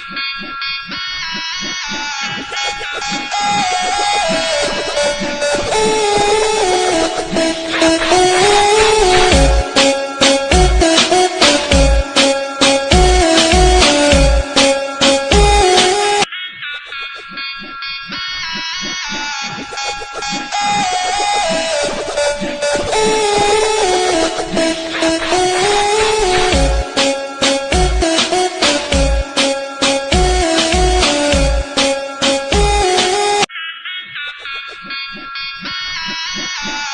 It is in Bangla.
Oh! Oh